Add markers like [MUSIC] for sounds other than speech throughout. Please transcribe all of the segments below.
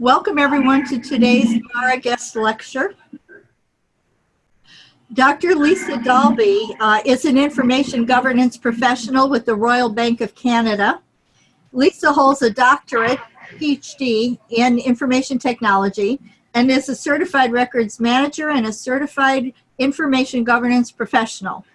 Welcome everyone to today's Mara guest lecture. Dr. Lisa Dalby uh, is an information governance professional with the Royal Bank of Canada. Lisa holds a doctorate, PhD, in information technology and is a certified records manager and a certified information governance professional.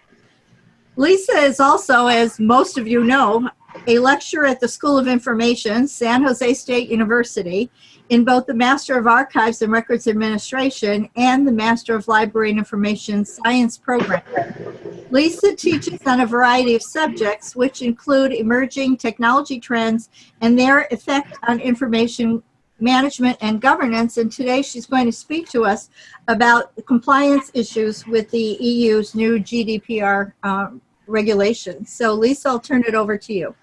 Lisa is also, as most of you know, a lecturer at the School of Information, San Jose State University, in both the Master of Archives and Records Administration and the Master of Library and Information Science program. Lisa teaches on a variety of subjects, which include emerging technology trends and their effect on information management and governance. And today she's going to speak to us about compliance issues with the EU's new GDPR um, regulations. So Lisa, I'll turn it over to you.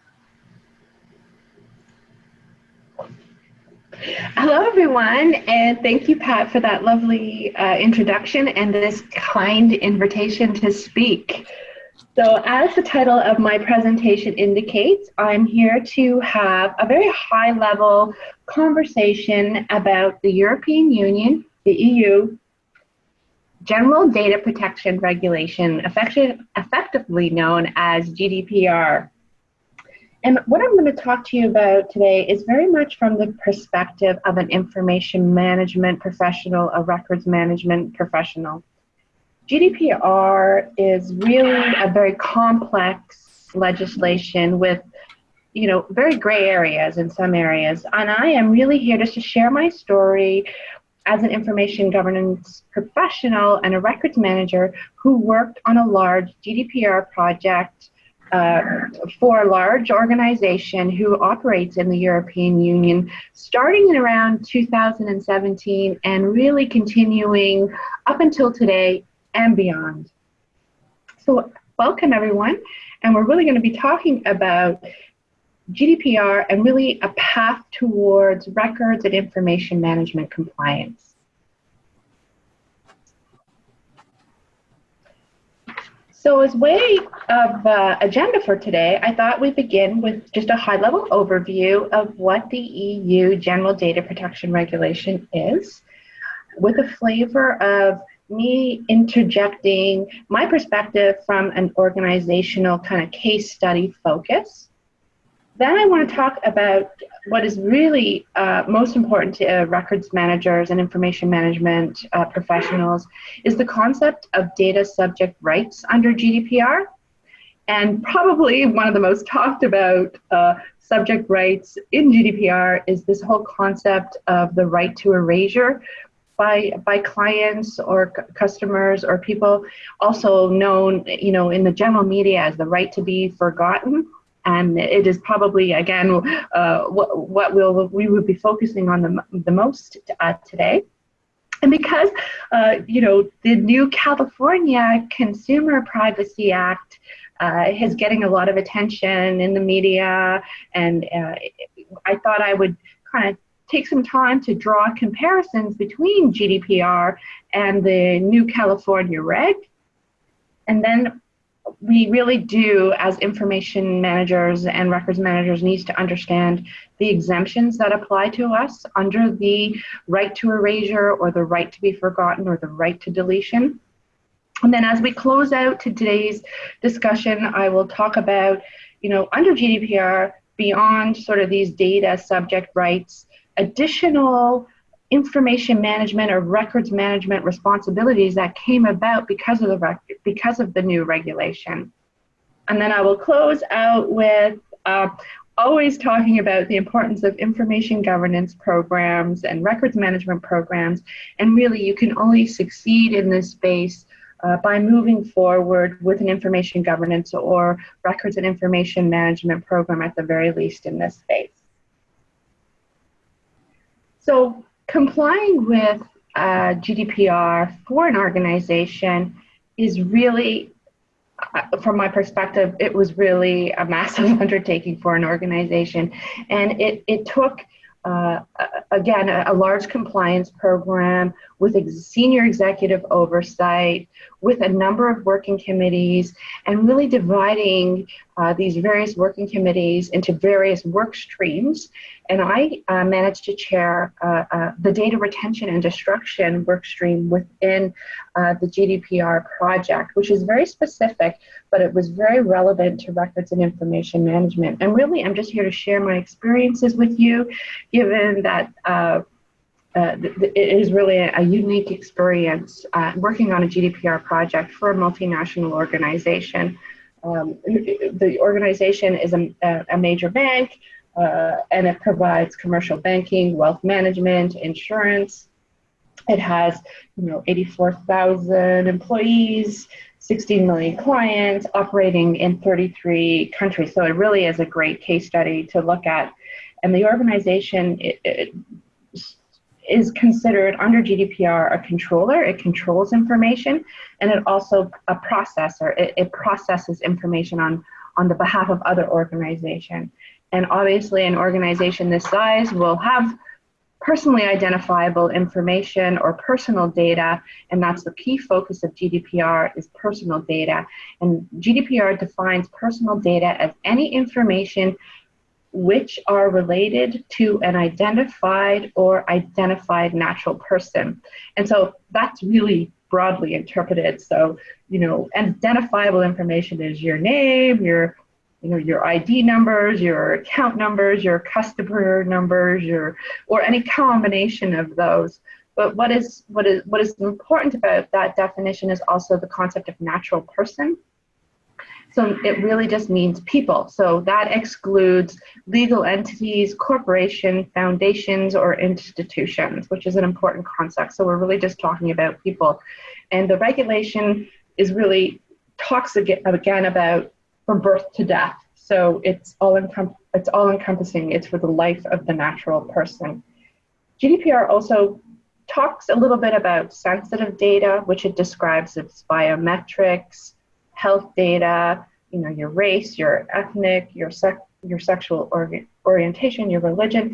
Hello, everyone, and thank you, Pat, for that lovely uh, introduction and this kind invitation to speak. So as the title of my presentation indicates, I'm here to have a very high level conversation about the European Union, the EU, General Data Protection Regulation, effective, effectively known as GDPR. And what I'm going to talk to you about today is very much from the perspective of an information management professional, a records management professional. GDPR is really a very complex legislation with you know very gray areas in some areas and i am really here just to share my story as an information governance professional and a records manager who worked on a large gdpr project uh, for a large organization who operates in the European Union starting in around 2017 and really continuing up until today and beyond. So welcome everyone, and we're really going to be talking about GDPR and really a path towards records and information management compliance. So as way of uh, agenda for today, I thought we'd begin with just a high-level overview of what the EU General Data Protection Regulation is, with a flavor of me interjecting my perspective from an organizational kind of case study focus. Then I want to talk about what is really uh, most important to uh, records managers and information management uh, professionals is the concept of data subject rights under GDPR. And probably one of the most [LAUGHS] talked about uh, subject rights in GDPR is this whole concept of the right to erasure by, by clients or customers or people also known you know in the general media as the right to be forgotten and it is probably again uh, what, what we'll, we will be focusing on the, the most uh, today. And because, uh, you know, the new California Consumer Privacy Act uh, is getting a lot of attention in the media, and uh, I thought I would kind of take some time to draw comparisons between GDPR and the new California reg, and then we really do, as information managers and records managers, needs to understand the exemptions that apply to us under the right to erasure or the right to be forgotten or the right to deletion. And then as we close out today's discussion, I will talk about, you know, under GDPR, beyond sort of these data subject rights, additional information management or records management responsibilities that came about because of the because of the new regulation. And then I will close out with uh, always talking about the importance of information governance programs and records management programs. And really, you can only succeed in this space uh, by moving forward with an information governance or records and information management program at the very least in this space. So complying with uh, GDPR for an organization is really, uh, from my perspective, it was really a massive [LAUGHS] undertaking for an organization. And it, it took, uh, again, a, a, large compliance program with ex senior executive oversight, with a number of working committees, and really dividing uh, these various working committees into various work streams. And I uh, managed to chair uh, uh the data retention and destruction work stream within uh, the GDPR project, which is very specific, but it was very relevant to records and information management. And really, I'm just here to share my experiences with you, given that uh, uh, it is really a, a unique experience uh, working on a GDPR project for a multinational organization. Um, the organization is a, a major bank uh, and it provides commercial banking, wealth management, insurance. It has, you know, 84,000 employees, 16 million clients, operating in 33 countries. So it really is a great case study to look at. And the organization it, it is considered under GDPR a controller. It controls information, and it also a processor. It, it processes information on on the behalf of other organization. And obviously, an organization this size will have personally identifiable information or personal data, and that's the key focus of GDPR is personal data. And GDPR defines personal data as any information which are related to an identified or identified natural person. And so that's really broadly interpreted. So, you know, identifiable information is your name, your you know your ID numbers, your account numbers, your customer numbers, your or any combination of those. But what is what is what is important about that definition is also the concept of natural person. So it really just means people. So that excludes legal entities, corporation, foundations, or institutions, which is an important concept. So we're really just talking about people. And the regulation is really talks again, about from birth to death. So it's all it's all encompassing. It's for the life of the natural person. GDPR also talks a little bit about sensitive data, which it describes as biometrics, health data, you know, your race, your ethnic, your sex, your sexual or- orientation, your religion.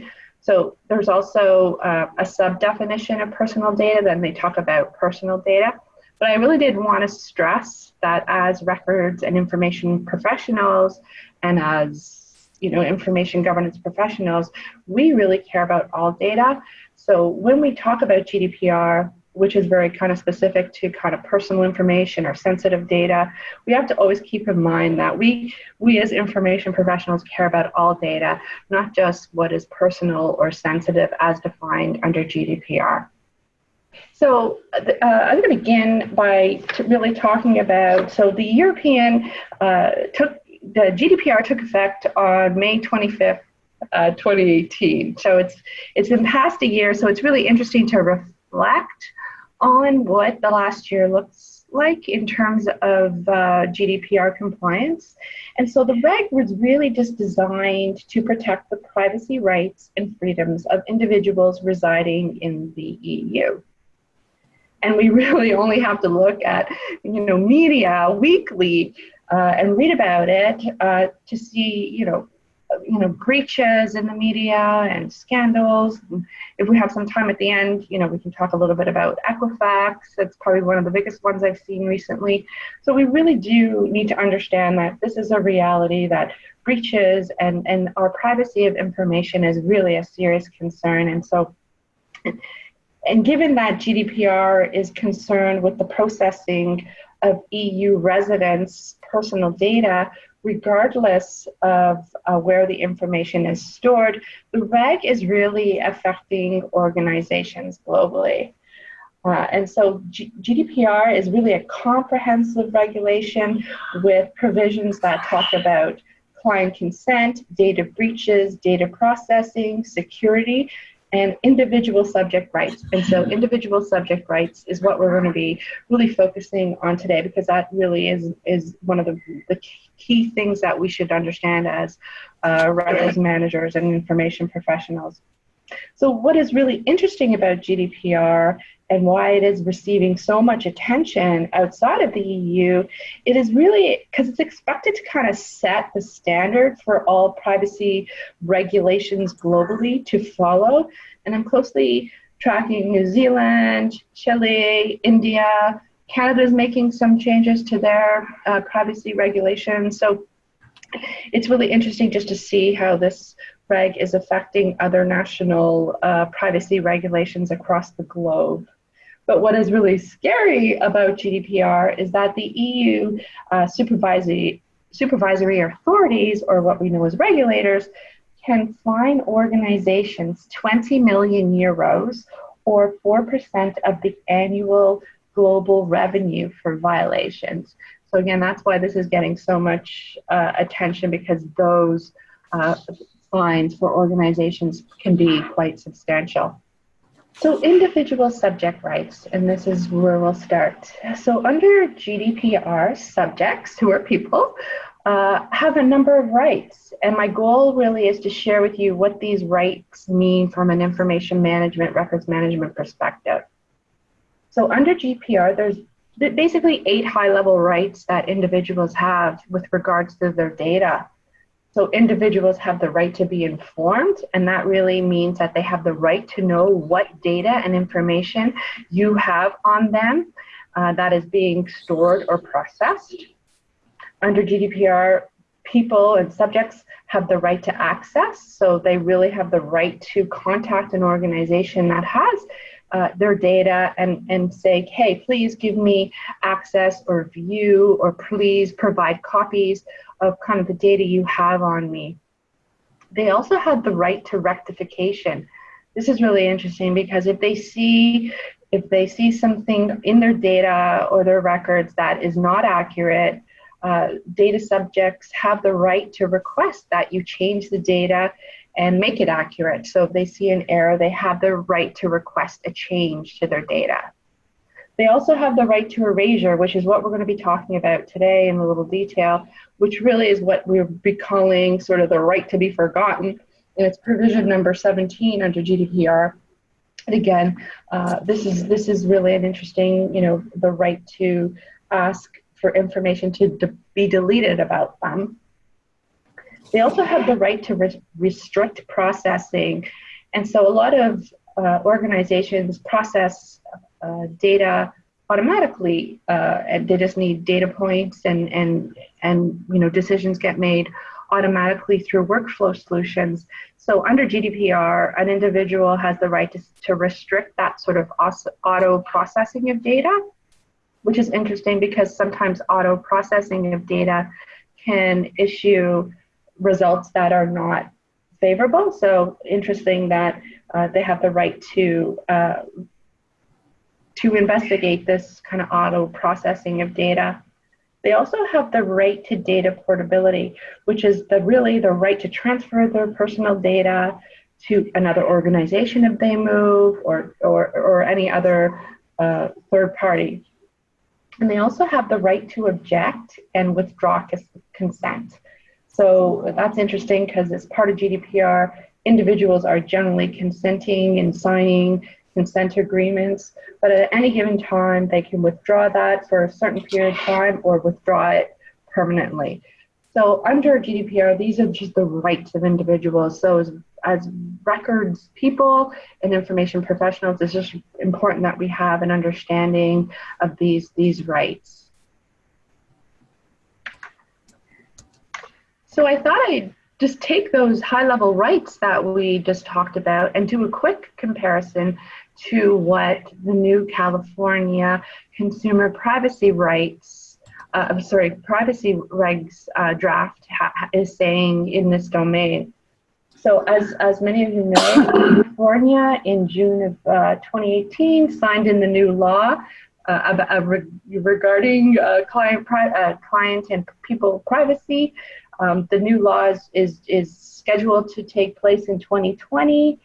So there's also uh, a sub definition of personal data. Then they talk about personal data. But I really did want to stress that as records and information professionals, and as you know, information governance professionals, we really care about all data. So when we talk about GDPR, which is very kind of specific to kind of personal information or sensitive data, we have to always keep in mind that we, we as information professionals care about all data, not just what is personal or sensitive as defined under GDPR. So uh, I'm going to begin by really talking about, so the European uh, took, the GDPR took effect on May 25th, uh, 2018. So it's, it's been past a year, so it's really interesting to reflect on what the last year looks like in terms of uh, GDPR compliance. And so the reg was really just designed to protect the privacy rights and freedoms of individuals residing in the EU. And we [LAUGHS] really only have to look at, you know, media weekly uh, and read about it uh, to see, you know, you know, breaches in the media and scandals. If we have some time at the end, you know, we can talk a little bit about Equifax. That's probably one of the biggest ones I've seen recently. So we really do need to understand that this is a reality that breaches and, and our privacy of information is really a serious concern. And so, and given that GDPR is concerned with the processing of EU residents' personal data, regardless of uh, where the information is stored, the reg is really affecting organizations globally. Uh, and so G GDPR is really a comprehensive regulation with provisions that talk about client consent, data breaches, data processing, security, and individual subject rights. And so individual subject rights is what we're going to be really focusing on today because that really is, is one of the, the key things that we should understand as uh, records managers and information professionals. So what is really interesting about GDPR and why it is receiving so much attention outside of the EU, it is really because it's expected to kind of set the standard for all privacy regulations globally to follow. And I'm closely tracking New Zealand, Chile, India. Canada is making some changes to their uh, privacy regulations. So it's really interesting just to see how this reg is affecting other national uh, privacy regulations across the globe. But what is really scary about GDPR is that the EU uh, supervisory, supervisory authorities, or what we know as regulators, can fine organizations 20 million euros or 4% of the annual global revenue for violations. So again, that's why this is getting so much uh, attention because those uh, fines for organizations can be quite substantial. So individual subject rights, and this is where we'll start. So under GDPR, subjects, who are people, uh, have a number of rights. And my goal really is to share with you what these rights mean from an information management, records management perspective. So under GDPR, there's basically eight high level rights that individuals have with regards to their data. So individuals have the right to be informed, and that really means that they have the right to know what data and information you have on them uh, that is being stored or processed. Under GDPR, people and subjects have the right to access, so they really have the right to contact an organization that has uh, their data and, and say, hey, please give me access or view, or please provide copies of kind of the data you have on me. They also had the right to rectification. This is really interesting because if they see if they see something in their data or their records that is not accurate, uh, data subjects have the right to request that you change the data and make it accurate. So if they see an error, they have the right to request a change to their data. They also have the right to erasure, which is what we're going to be talking about today in a little detail, which really is what we'll be calling sort of the right to be forgotten. And it's provision number 17 under GDPR. And again, uh, this is this is really an interesting, you know, the right to ask for information to de be deleted about them. They also have the right to re restrict processing. And so a lot of uh, organizations process uh, data automatically uh, and they just need data points and, and, and you know, decisions get made automatically through workflow solutions. So under GDPR, an individual has the right to, to restrict that sort of auto processing of data, which is interesting because sometimes auto processing of data can issue results that are not favorable. So interesting that uh, they have the right to uh, to investigate this kind of auto processing of data. They also have the right to data portability, which is the really the right to transfer their personal data to another organization if they move or or, or any other uh, third party. And they also have the right to object and withdraw consent. So that's interesting because as part of GDPR, individuals are generally consenting and signing consent agreements, but at any given time, they can withdraw that for a certain period of time or withdraw it permanently. So under GDPR, these are just the rights of individuals. So as, as records people and information professionals, it's just important that we have an understanding of these, these rights. So I thought I'd just take those high level rights that we just talked about and do a quick comparison to what the new California consumer privacy rights, uh, I'm sorry, privacy regs uh, draft is saying in this domain. So as, as many of you know, California in June of uh, 2018 signed in the new law uh, uh, regarding uh, client, uh, client and people privacy. Um, the new law is, is, is, scheduled to take place in 2020.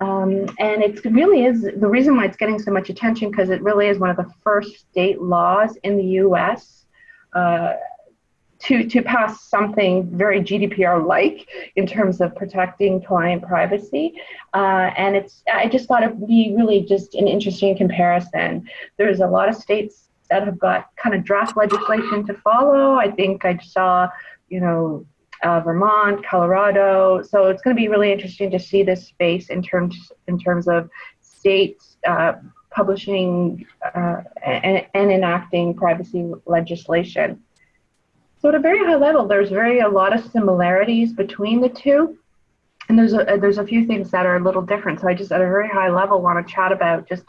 Um, and it really is the reason why it's getting so much attention because it really is one of the first state laws in the US uh, to, to pass something very GDPR like in terms of protecting client privacy. Uh, and it's I just thought it would be really just an interesting comparison. There's a lot of states that have got kind of draft legislation to follow. I think I saw you know, uh, Vermont, Colorado. So it's going to be really interesting to see this space in terms in terms of states uh, publishing uh, and, and, enacting privacy legislation. So at a very high level, there's very a lot of similarities between the two. And there's a, there's a few things that are a little different. So I just at a very high level want to chat about just,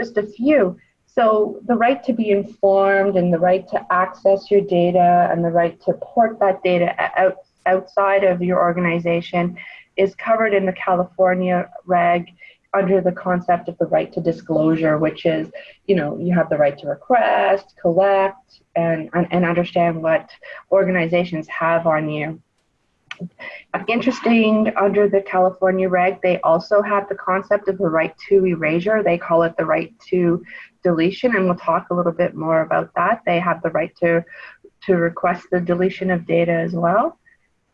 just a few. So the right to be informed and the right to access your data and the right to port that data out, outside of your organization is covered in the California reg under the concept of the right to disclosure, which is, you know, you have the right to request, collect, and, and understand what organizations have on you. Interesting, under the California reg, they also have the concept of the right to erasure. They call it the right to deletion, and we'll talk a little bit more about that. They have the right to, to request the deletion of data as well.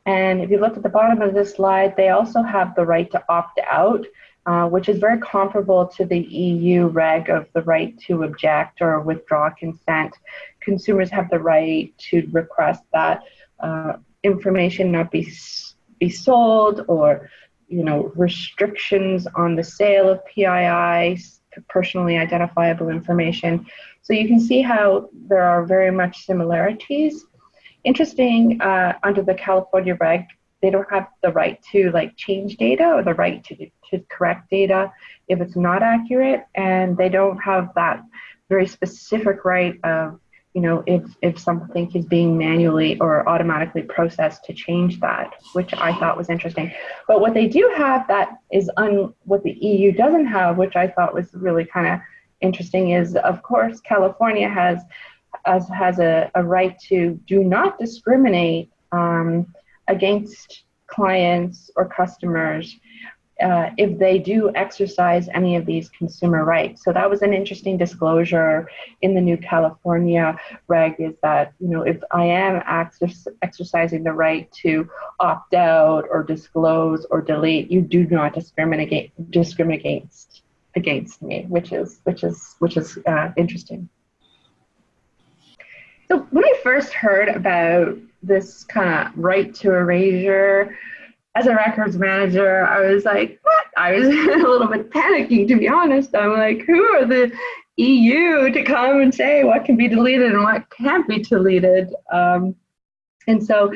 And if you look at the bottom of this slide, they also have the right to opt out, uh, which is very comparable to the EU reg of the right to object or withdraw consent. Consumers have the right to request that uh, information not be, be sold or you know, restrictions on the sale of PII, personally identifiable information. So you can see how there are very much similarities Interesting, uh, under the California reg, they don't have the right to like change data or the right to, to correct data if it's not accurate, and they don't have that very specific right of you know if if something is being manually or automatically processed to change that which i thought was interesting. But what they do have that is un what the eu doesn't have which i thought was really kind of interesting is of course california has as has a, a right to do not discriminate um, against clients or customers uh, if they do exercise any of these consumer rights. So that was an interesting disclosure in the new California reg is that, you know, if I am exercising the right to opt out or disclose or delete, you do not discriminate discriminate against against me, which is which is which is uh, interesting. So when I first heard about this kind of right to erasure, as a records manager, I was like, what? I was [LAUGHS] a little bit panicking, to be honest. I'm like, who are the EU to come and say what can be deleted and what can't be deleted? Um, and so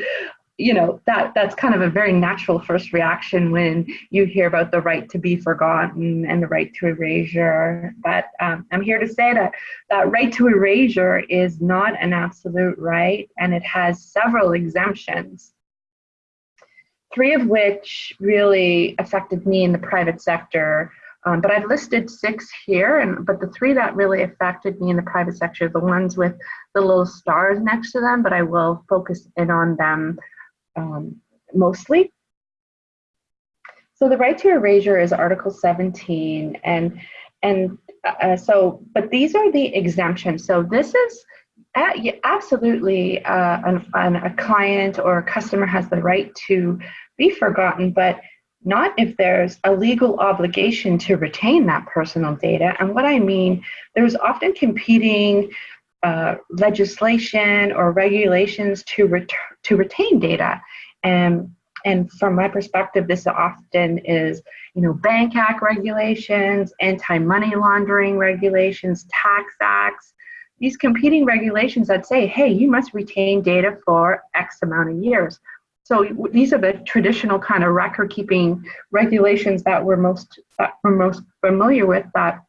you know that that's kind of a very natural first reaction when you hear about the right to be forgotten and the right to erasure but um, i'm here to say that that right to erasure is not an absolute right and it has several exemptions three of which really affected me in the private sector um, but I've listed six here, and but the three that really affected me in the private sector, are the ones with the little stars next to them, but I will focus in on them um, mostly. So the right to erasure is Article 17, and and uh, so, but these are the exemptions. So this is absolutely uh, an, an, a client or a customer has the right to be forgotten, but not if there's a legal obligation to retain that personal data. And what I mean, there's often competing uh, legislation or regulations to, ret to retain data. And, and from my perspective, this often is, you know, Bank Act regulations, anti-money laundering regulations, tax acts, these competing regulations that say, hey, you must retain data for X amount of years. So these are the traditional kind of record keeping regulations that we're most that we're most familiar with that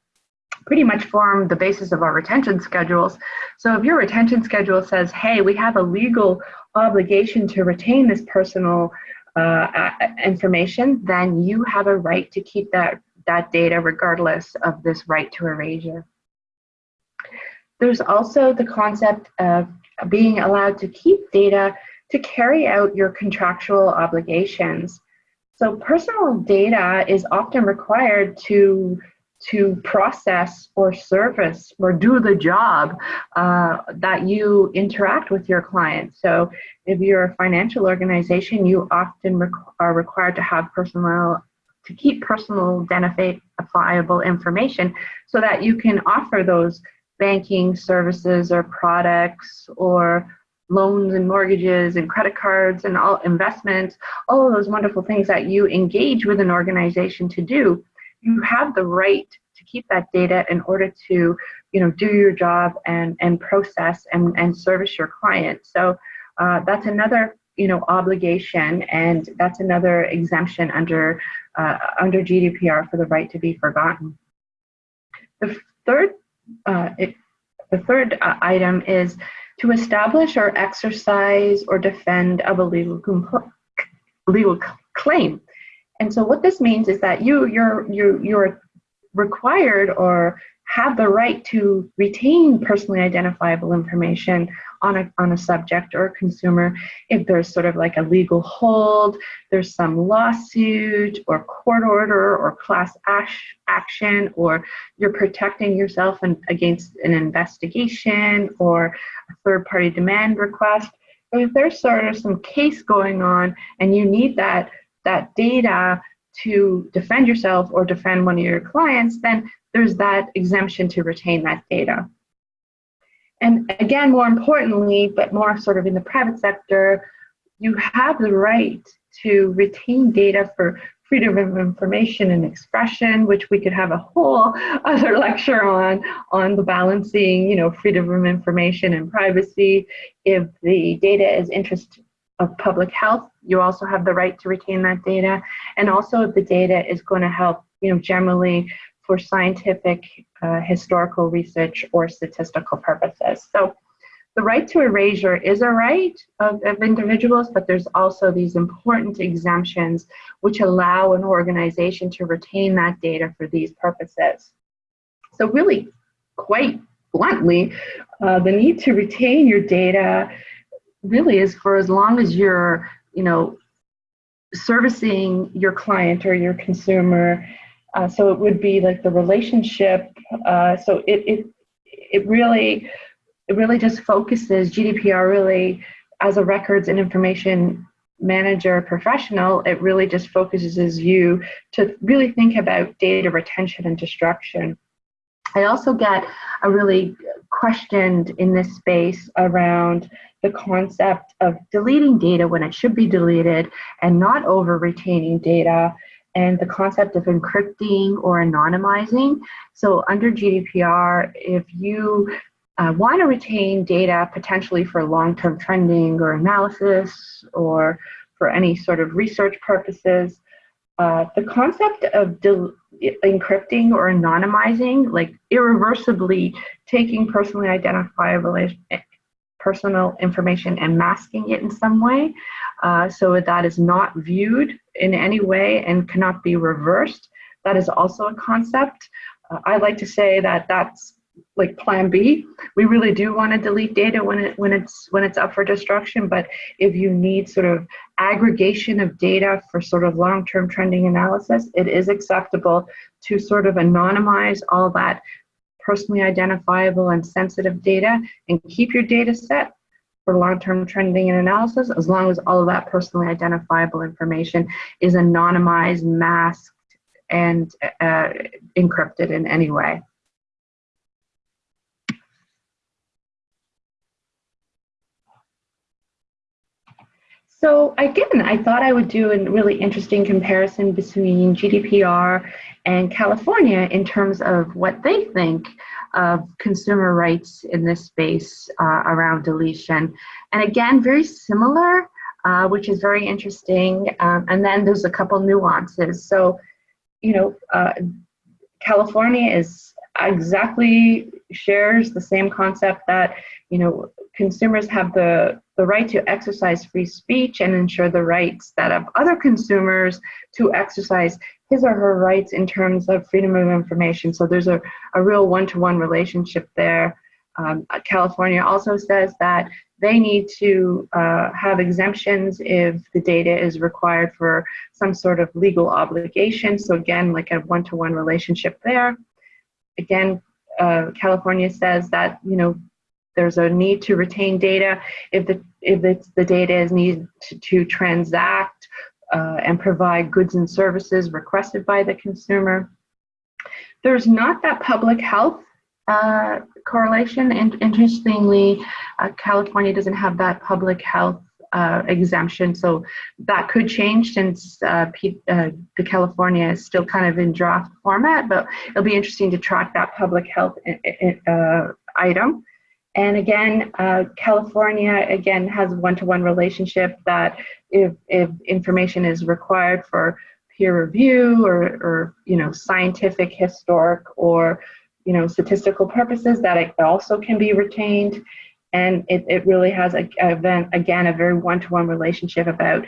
pretty much form the basis of our retention schedules. So if your retention schedule says, hey, we have a legal obligation to retain this personal uh, information, then you have a right to keep that, that data regardless of this right to erasure. There's also the concept of being allowed to keep data to carry out your contractual obligations. So personal data is often required to to process or service or do the job uh, that you interact with your clients. So if you're a financial organization, you often requ are required to have personal to keep personal identifiable information so that you can offer those banking services or products or loans and mortgages and credit cards and all investments, all of those wonderful things that you engage with an organization to do you have the right to keep that data in order to you know do your job and and process and and service your client so uh, that's another you know obligation and that's another exemption under uh, under GDPR for the right to be forgotten. The third uh, it, the third uh, item is to establish or exercise or defend of a legal legal claim. And so what this means is that you you're you you're required or have the right to retain personally identifiable information on a, on a subject or a consumer if there's sort of like a legal hold, there's some lawsuit or court order or class action, or you're protecting yourself in, against an investigation or a third party demand request. if there's sort of some case going on and you need that, that data to defend yourself or defend one of your clients, then there's that exemption to retain that data. And again, more importantly, but more sort of in the private sector, you have the right to retain data for freedom of information and expression, which we could have a whole [LAUGHS] other lecture on, on the balancing, you know, freedom of information and privacy. If the data is interest of public health, you also have the right to retain that data. And also if the data is going to help, you know, generally for scientific, uh, historical research or statistical purposes. So the right to erasure is a right of, of individuals, but there's also these important exemptions which allow an organization to retain that data for these purposes. So really, quite bluntly, uh, the need to retain your data really is for as long as you're, you know, servicing your client or your consumer uh, so it would be like the relationship. Uh, so it, it, it really, it really just focuses GDPR really as a records and information manager professional, it really just focuses you to really think about data retention and destruction. I also get a really questioned in this space around the concept of deleting data when it should be deleted and not over retaining data and the concept of encrypting or anonymizing. So under GDPR, if you uh, want to retain data potentially for long-term trending or analysis or for any sort of research purposes, uh, the concept of encrypting or anonymizing, like irreversibly taking personally identifiable personal information and masking it in some way uh, so that is not viewed in any way and cannot be reversed. That is also a concept. Uh, I like to say that that's like plan B. We really do want to delete data when it when it's when it's up for destruction, but if you need sort of aggregation of data for sort of long-term trending analysis, it is acceptable to sort of anonymize all that personally identifiable and sensitive data and keep your data set for long-term trending and analysis as long as all of that personally identifiable information is anonymized, masked, and uh, encrypted in any way. So again, I thought I would do a really interesting comparison between GDPR and California in terms of what they think of consumer rights in this space uh, around deletion. And again, very similar, uh, which is very interesting. Um, and then there's a couple nuances. So, you know, uh, California is exactly shares the same concept that you know consumers have the the right to exercise free speech and ensure the rights that of other consumers to exercise his or her rights in terms of freedom of information. So there's a, a real one-to-one relationship there. Um, California also says that they need to uh, have exemptions if the data is required for some sort of legal obligation. So again, like a one-to-one -one relationship there again, uh, California says that you know there's a need to retain data if the if it's the data is needed to, to transact uh, and provide goods and services requested by the consumer. There's not that public health uh, correlation, and interestingly, uh, California doesn't have that public health uh, exemption. So that could change since uh, uh, the California is still kind of in draft format, but it'll be interesting to track that public health item. And again, uh, California again has one-to-one relationship that if, if information is required for peer review or, or you know scientific, historic, or you know statistical purposes, that it also can be retained. And it, it really has a, a again a very one-to-one relationship about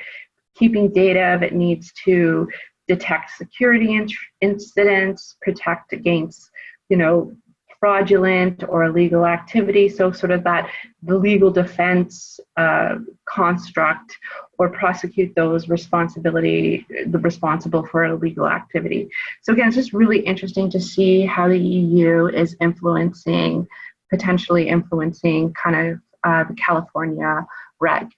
keeping data if it needs to detect security incidents, protect against you know fraudulent or illegal activity. So sort of that the legal defense uh, construct or prosecute those responsibility, the responsible for illegal activity. So again, it's just really interesting to see how the EU is influencing, potentially influencing kind of uh, the California reg.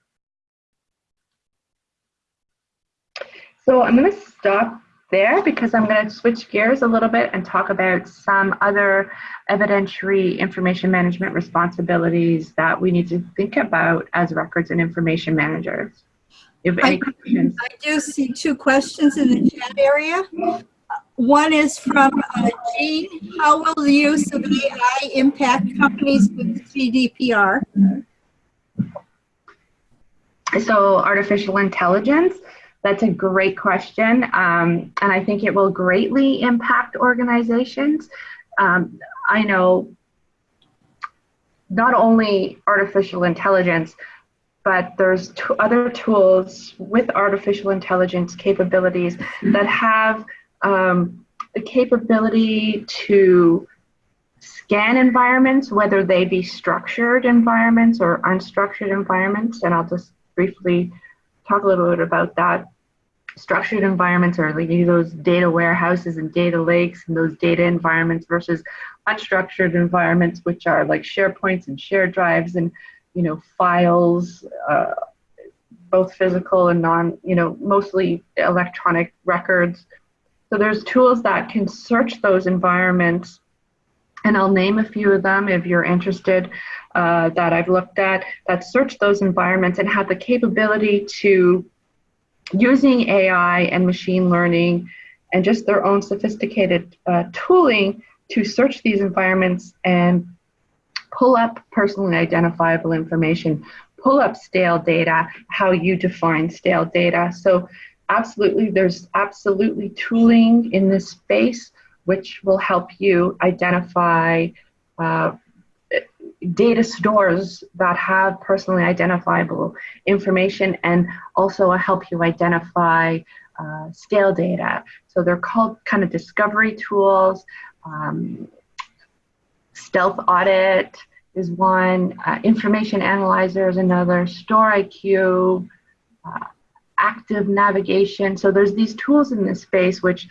So I'm going to stop there because I'm going to switch gears a little bit and talk about some other evidentiary information management responsibilities that we need to think about as records and information managers. If any I, I, do see two questions in the chat area. One is from uh, Jean. How will the use of AI impact companies with GDPR? So artificial intelligence that's a great question. Um, and I think it will greatly impact organizations. Um, I know not only artificial intelligence, but there's other tools with artificial intelligence capabilities that have um, the capability to scan environments, whether they be structured environments or unstructured environments. And I'll just briefly talk a little bit about that. Structured environments or like those data warehouses and data lakes and those data environments versus unstructured environments, which are like SharePoints and shared drives and you know files, uh, both physical and non, you know, mostly electronic records. So there's tools that can search those environments and I'll name a few of them if you're interested uh, that I've looked at that search those environments and have the capability to using AI and machine learning and just their own sophisticated uh, tooling to search these environments and pull up personally identifiable information, pull up stale data, how you define stale data. So absolutely, there's absolutely tooling in this space which will help you identify uh, data stores that have personally identifiable information and also help you identify uh, stale data. So they're called kind of discovery tools. Um, StealthAUDIT is one. Uh, information analyzer is another. StoreIQ. Active navigation. So there's these tools in this space which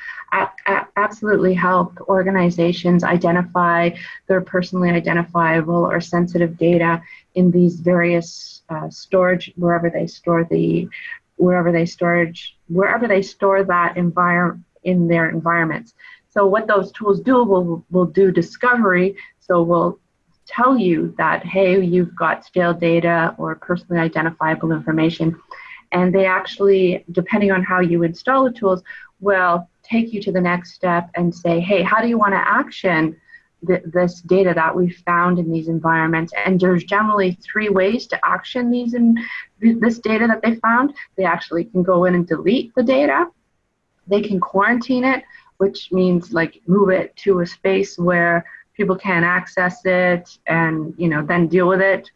absolutely help organizations identify their personally identifiable or sensitive data in these various uh, storage wherever they store the wherever they storage wherever they store that environment in their environments. So what those tools do will will do discovery. So we'll tell you that hey you've got stale data or personally identifiable information and they actually, depending on how you install the tools, will take you to the next step and say, hey, how do you want to action th- this data that we found in these environments? And there's generally three ways to action these in this data that they found. They actually can go in and delete the data. They can quarantine it, which means like move it to a space where people can't access it and you know then deal with it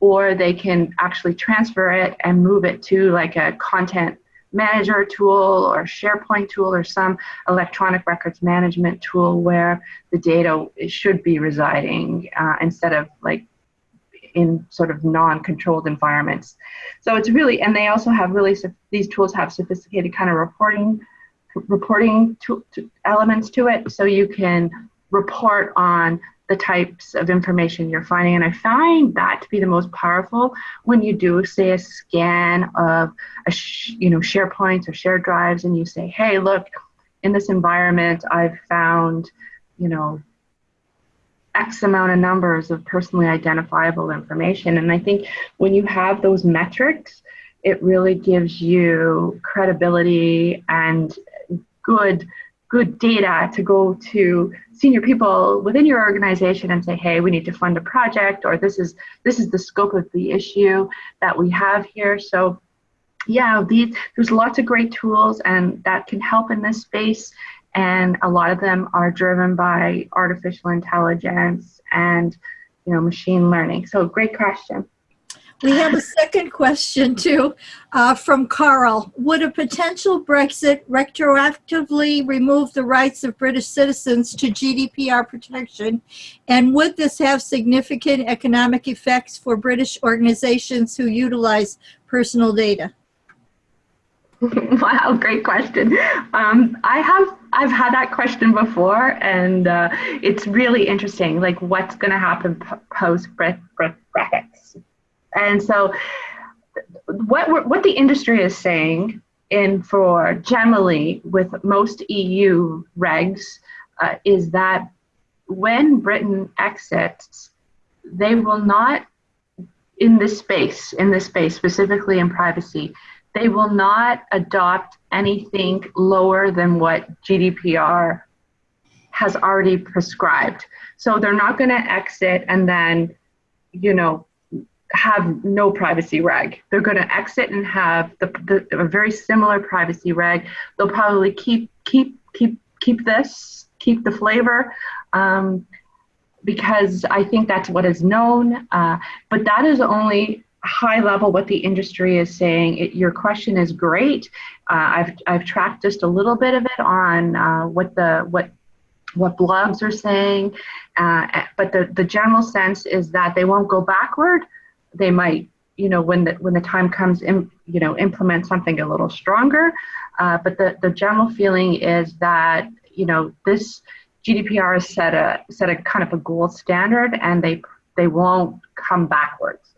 or they can actually transfer it and move it to like a content manager tool or SharePoint tool or some electronic records management tool where the data should be residing uh, instead of like in sort of non-controlled environments. So it's really, and they also have really, these tools have sophisticated kind of reporting reporting to, to elements to it. So you can report on the types of information you're finding. And I find that to be the most powerful when you do, say, a scan of, a you know, SharePoints or shared drives, and you say, hey, look, in this environment, I've found, you know, X amount of numbers of personally identifiable information. And I think when you have those metrics, it really gives you credibility and good good data to go to senior people within your organization and say, hey, we need to fund a project, or this is this is the scope of the issue that we have here. So yeah, these there's lots of great tools and that can help in this space. And a lot of them are driven by artificial intelligence and you know machine learning. So great question. We have a second question too uh, from Carl. Would a potential Brexit retroactively remove the rights of British citizens to GDPR protection? And would this have significant economic effects for British organizations who utilize personal data? [LAUGHS] wow, great question. Um, I have I've had that question before, and uh, it's really interesting. Like, what's going to happen post Brexit? And so, what what the industry is saying, in for generally with most EU regs, uh, is that when Britain exits, they will not in this space, in this space specifically in privacy, they will not adopt anything lower than what GDPR has already prescribed. So they're not going to exit and then, you know, have no privacy reg. They're going to exit and have the, the, a very similar privacy reg. They'll probably keep keep keep keep this, keep the flavor, um, because I think that's what is known. Uh, but that is only high level what the industry is saying. It, your question is great. Uh, I've I've tracked just a little bit of it on uh, what the what what blogs are saying, uh, but the the general sense is that they won't go backward they might you know when the when the time comes in you know implement something a little stronger uh, but the the general feeling is that you know this GDPR has set a set a kind of a gold standard and they they won't come backwards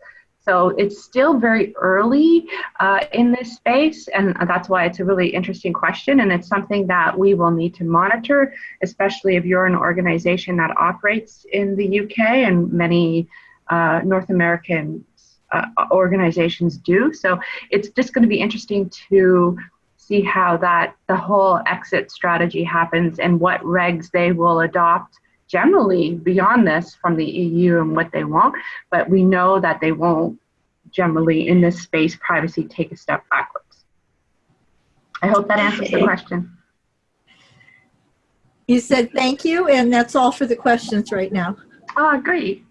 so it's still very early uh, in this space, and that's why it's a really interesting question. And it's something that we will need to monitor, especially if you're an organization that operates in the UK and many uh, North American uh, organizations do. So it's just going to be interesting to see how that the whole exit strategy happens and what regs they will adopt generally beyond this from the EU and what they want. But we know that they won't generally in this space privacy take a step backwards. I hope that answers the question. You said thank you, and that's all for the questions right now. Ah, great.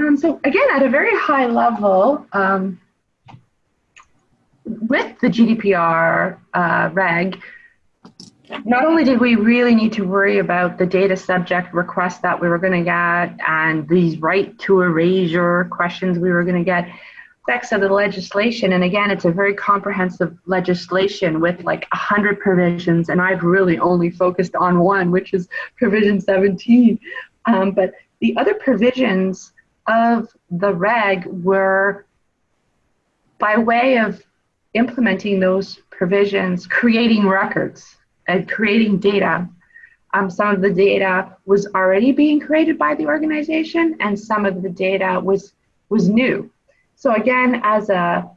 Um, so again, at a very high level, um, with the GDPR uh, reg, not only did we really need to worry about the data subject requests that we were going to get and these right to erasure questions we were going to get, effects of the legislation. And again, it's a very comprehensive legislation with like 100 provisions, and I've really only focused on one, which is provision 17. Um, but the other provisions of the reg were by way of implementing those provisions, creating records and creating data. Um, some of the data was already being created by the organization, and some of the data was was new. So again, as a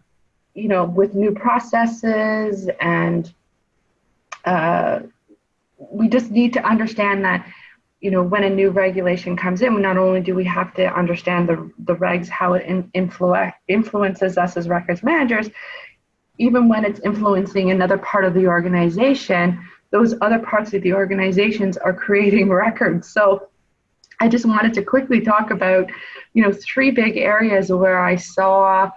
you know, with new processes and uh, we just need to understand that you know, when a new regulation comes in, not only do we have to understand the, the regs, how it in, influ- influences us as records managers, even when it's influencing another part of the organization, those other parts of the organizations are creating [LAUGHS] records. So I just wanted to quickly talk about, you know, three big areas where I saw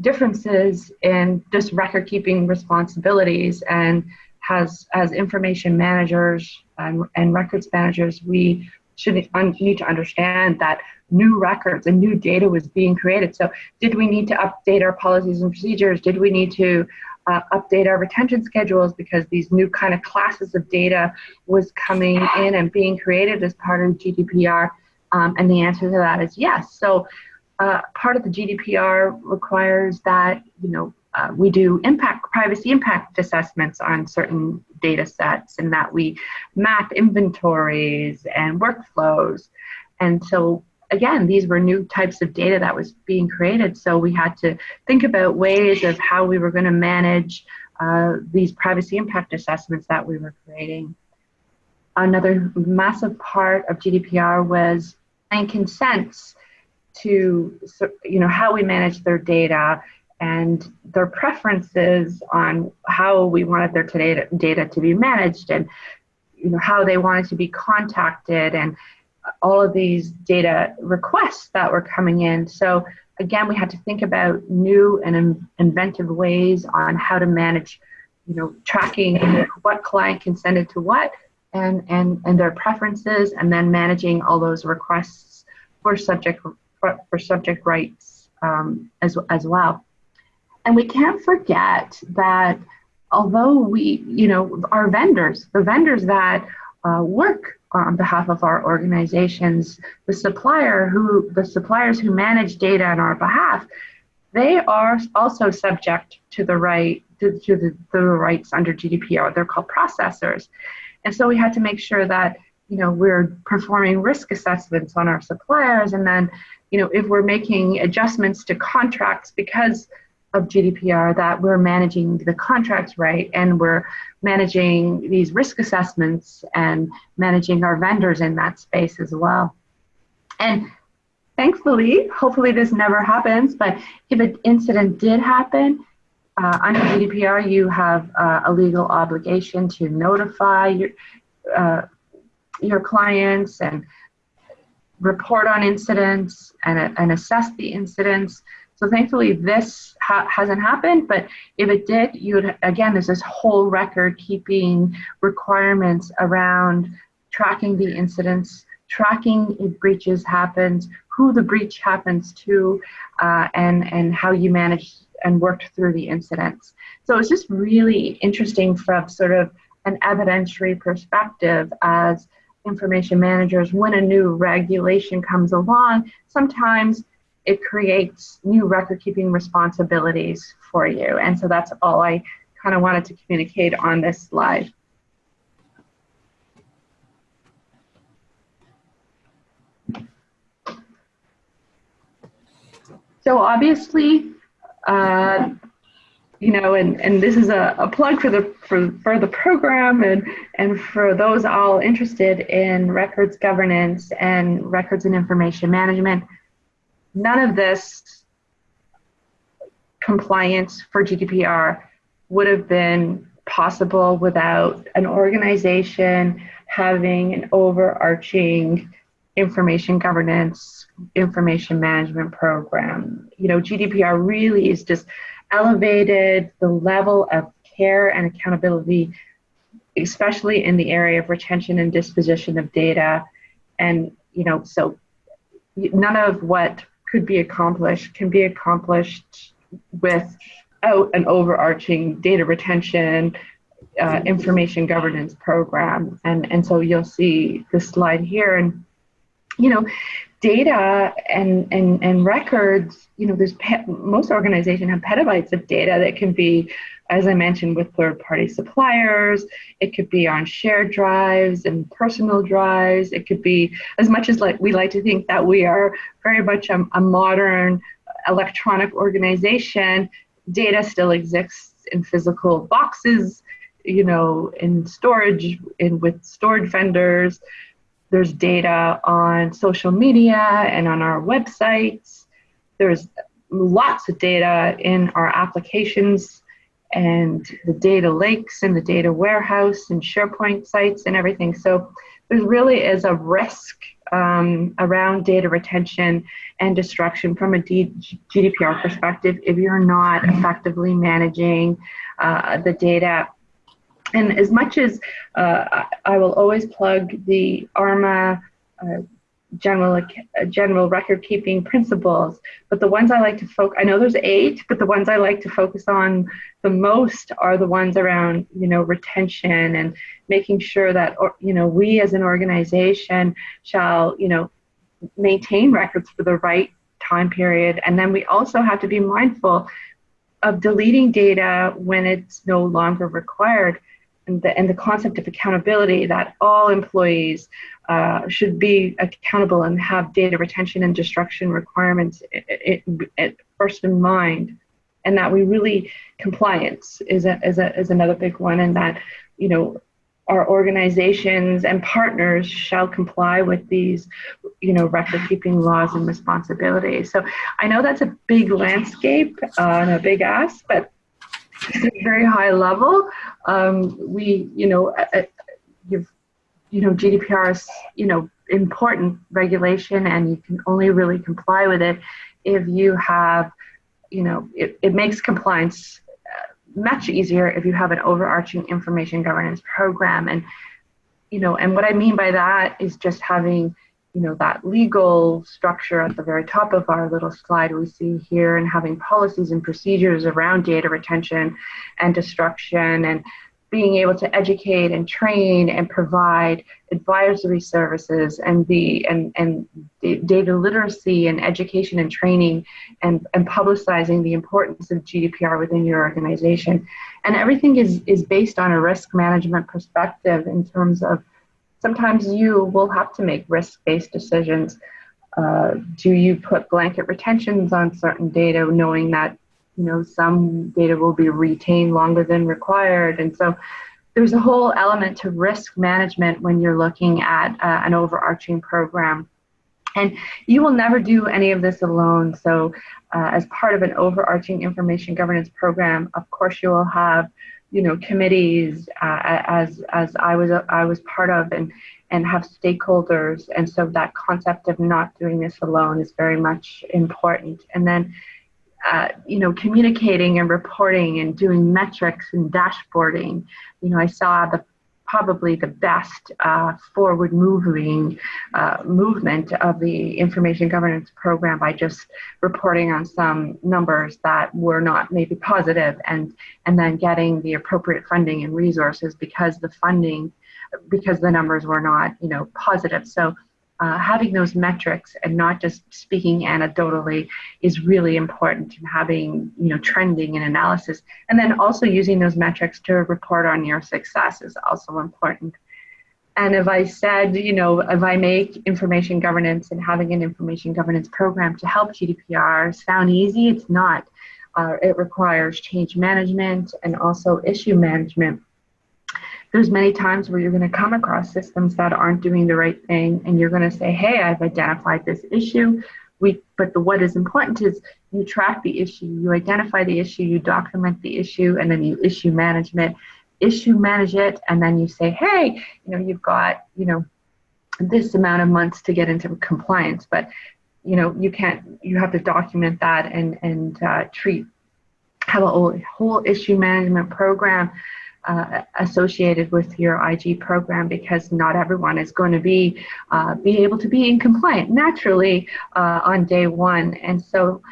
differences in just record keeping responsibilities and has as information managers and, records managers, we should need to understand that new records and new data was being created. So, did we need to update our policies and procedures? Did we need to uh, update our retention schedules because these new kind of classes of data was coming in and being created as part of GDPR? Um, and the answer to that is yes. So, uh, part of the GDPR requires that you know uh, we do impact privacy impact assessments on certain data sets and that we map inventories and workflows and so again these were new types of data that was being created so we had to think about ways of how we were going to manage uh, these privacy impact assessments that we were creating. Another massive part of GDPR was and consents to you know how we manage their data and their preferences on how we wanted their data, data to be managed and you know how they wanted to be contacted and all of these data requests that were coming in. So again we had to think about new and inventive ways on how to manage you know tracking what client consented to what and and and their preferences and then managing all those requests for subject for, for subject rights um, as as well and we can't forget that although we, you know, our vendors, the vendors that uh, work on behalf of our organizations, the supplier who, the suppliers who manage data on our behalf, they are also subject to the right to, to the, the rights under GDPR. They're called processors, and so we had to make sure that you know we're performing risk assessments on our suppliers, and then you know if we're making adjustments to contracts because of GDPR that we're managing the contracts right and we're managing these risk assessments and managing our vendors in that space as well. And thankfully, hopefully this never happens, but if an incident did happen, uh, under GDPR, you have uh, a legal obligation to notify your, uh, your clients and report on incidents and, and assess the incidents. So thankfully, this ha hasn't happened. But if it did, you would again, there's this whole record keeping requirements around tracking the incidents, tracking if breaches happens, who the breach happens to, uh, and and how you manage and worked through the incidents. So it's just really interesting from sort of an evidentiary perspective as information managers when a new regulation comes along sometimes it creates new record keeping responsibilities for you. And so that's all I kind of wanted to communicate on this slide. So obviously, uh, you know, and, and this is a, a plug for the for, for the program and, and for those all interested in records governance and records and information management none of this compliance for GDPR would have been possible without an organization having an overarching information governance, information management program. You know, GDPR really is just elevated the level of care and accountability, especially in the area of retention and disposition of data. And, you know, so none of what could be accomplished can be accomplished without an overarching data retention uh, information governance program. And, and so you'll see this slide here. And, you know, data and, and, and records, you know, there's most organizations have petabytes of data that can be as I mentioned, with third party suppliers. It could be on shared drives and personal drives. It could be as much as like we like to think that we are very much a, a modern electronic organization, data still exists in physical boxes, you know, in storage, in with storage vendors. There's data on social media and on our websites. There's lots of data in our applications and the data lakes and the data warehouse and SharePoint sites and everything. So there really is a risk um, around data retention and destruction from a D GDPR perspective if you're not effectively managing uh, the data. And as much as uh, I will always plug the ARMA uh, general uh, general record keeping principles but the ones i like to focus i know there's eight but the ones i like to focus on the most are the ones around you know retention and making sure that or, you know we as an organization shall you know maintain records for the right time period. And then we also have to be mindful of deleting data when it's no longer required and the, and the concept of accountability that all employees uh, should be accountable and have data retention and destruction requirements it, it, it first in mind. and that we really compliance is a, is a, is another big one, and that you know our organizations and partners shall comply with these you know record keeping laws and responsibilities so i know that's a big landscape uh, and a big ask but very high level. Um, we you know uh, you've you know gdpr is you know important regulation and you can only really comply with it if you have you know it, it makes compliance much easier if you have an overarching information governance program. And you know and what i mean by that is just having you know that legal structure at the very top of our little slide we see here and having policies and procedures around data retention and destruction and being able to educate and train and provide advisory services and the and and data literacy and education and training and and publicizing the importance of GDPR within your organization. And everything is is based on a risk management perspective in terms of sometimes you will have to make risk-based decisions. Uh, do you put blanket retentions on certain data knowing that you know some data will be retained longer than required? And so there's a whole element to risk management when you're looking at uh, an overarching program. And you will never do any of this alone. So uh, as part of an overarching information governance program of course you will have you know committees uh, as as I was I was part of and and have stakeholders and so that concept of not doing this alone is very much important and then uh, you know, communicating and reporting and doing metrics and dashboarding. You know, I saw the probably the best uh, forward moving uh, movement of the information governance program by just reporting on some numbers that were not maybe positive and and then getting the appropriate funding and resources because the funding because the numbers were not you know positive. So uh, having those metrics and not just speaking anecdotally is really important and having you know trending and analysis. And then also using those metrics to report on your success is also important. And if i said you know if i make information governance and having an information governance program to help gdpr sound easy it's not. Uh, it requires change management and also issue management there's many times where you're going to come across systems that aren't doing the right thing and you're going to say hey i've identified this issue. We but the what is important is you track the issue you identify the issue you document the issue and then you issue management. Issue manage it and then you say hey you know you've got you know this amount of months to get into compliance but you know you can't you have to document that and and uh, treat have a whole, whole issue management program uh, associated with your IG program because not everyone is going to be uh, be able to be in compliant naturally uh, on day one. And so,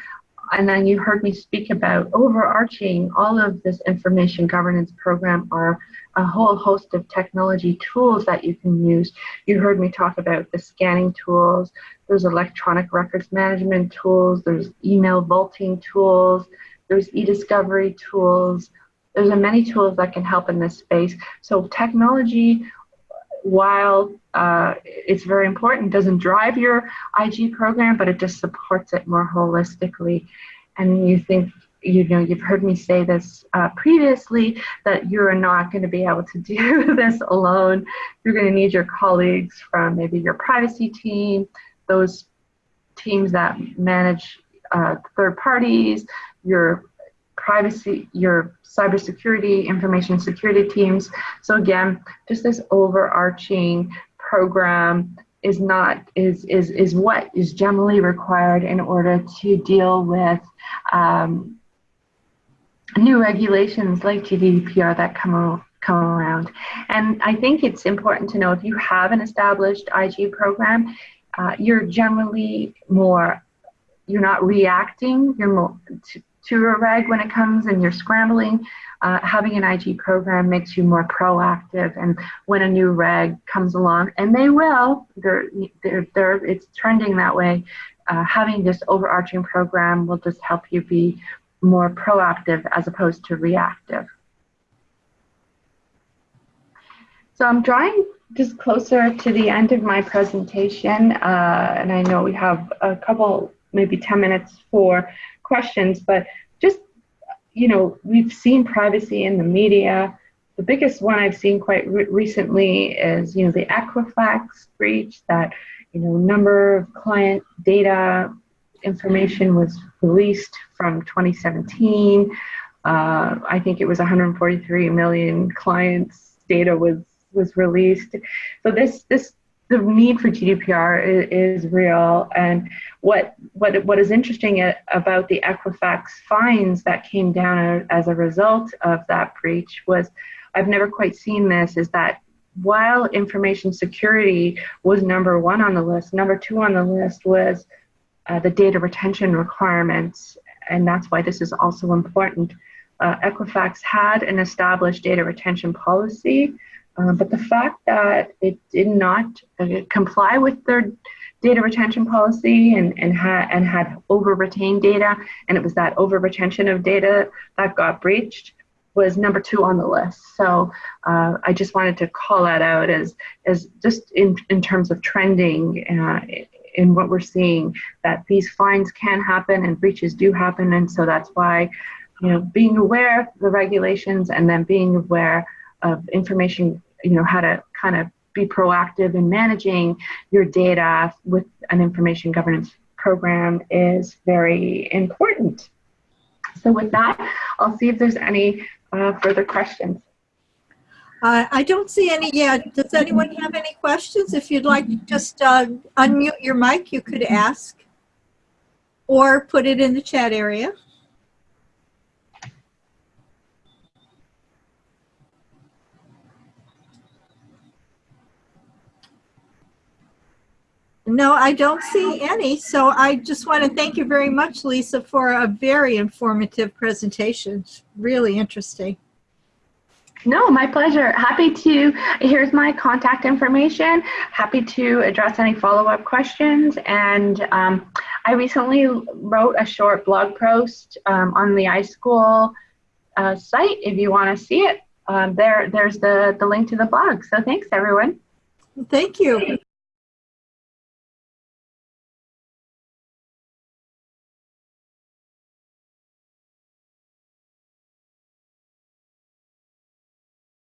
and then you heard me speak about overarching all of this information governance program are a whole host of technology tools that you can use. You heard me talk about the scanning tools. There's electronic records management tools. There's email vaulting tools. There's e-discovery tools there's many tools that can help in this space. So technology, while uh, it's very important, doesn't drive your IG program, but it just supports it more holistically. And you think, you know, you've heard me say this uh, previously that you're not going to be able to [LAUGHS] do this alone. You're going to need your colleagues from maybe your privacy team, those teams that manage uh, third parties, your privacy, your cybersecurity, information security teams. So again, just this overarching program is not is is is what is generally required in order to deal with um, new regulations like GDPR that come come around. And I think it's important to know if you have an established IG program, uh, you're generally more you're not reacting. You're more to a reg when it comes and you're scrambling, uh, having an IG program makes you more proactive. And when a new reg comes along, and they will, they're, they're, they're, it's trending that way, uh, having this overarching program will just help you be more proactive as opposed to reactive. So I'm drawing just closer to the end of my presentation, uh, and I know we have a couple, maybe 10 minutes for questions, but just you know, we've seen privacy in the media. The biggest one I've seen quite re- recently is, you know, the Equifax breach that, you know, number of client data information was released from 2017. Uh, I think it was 143 million clients data was was released. So this this the need for GDPR is, is, real. And what what what is interesting about the Equifax fines that came down as a result of that breach was, I've never quite seen this. Is that while information security was number one on the list, number two on the list was uh, the data retention requirements, and that's why this is also important. Uh, Equifax had an established data retention policy uh, but the fact that it did not uh, comply with their data retention policy and, and, ha- and had over retained data, and it was that over retention of data that got breached, was number two on the list. So uh, I just wanted to call that out as, as just in, in terms of trending uh, in what we're seeing, that these fines can happen and breaches do happen. And so that's why, you know, being aware of the regulations and then being aware of information, you know, how to kind of be proactive in managing your data with an information governance program is very important. So with that, I'll see if there's any uh, further questions. Uh, I don't see any yet. Does anyone have any questions? If you'd like to just uh, unmute your mic, you could ask or put it in the chat area. No, I don't see any. So I just want to thank you very much, Lisa, for a very informative presentation. It's really interesting. No, my pleasure. Happy to, here's my contact information. Happy to address any follow-up questions. And um, I recently wrote a short blog post um, on the iSchool uh, site. If you want to see it, um, there, there's the, the link to the blog. So thanks, everyone. Thank you.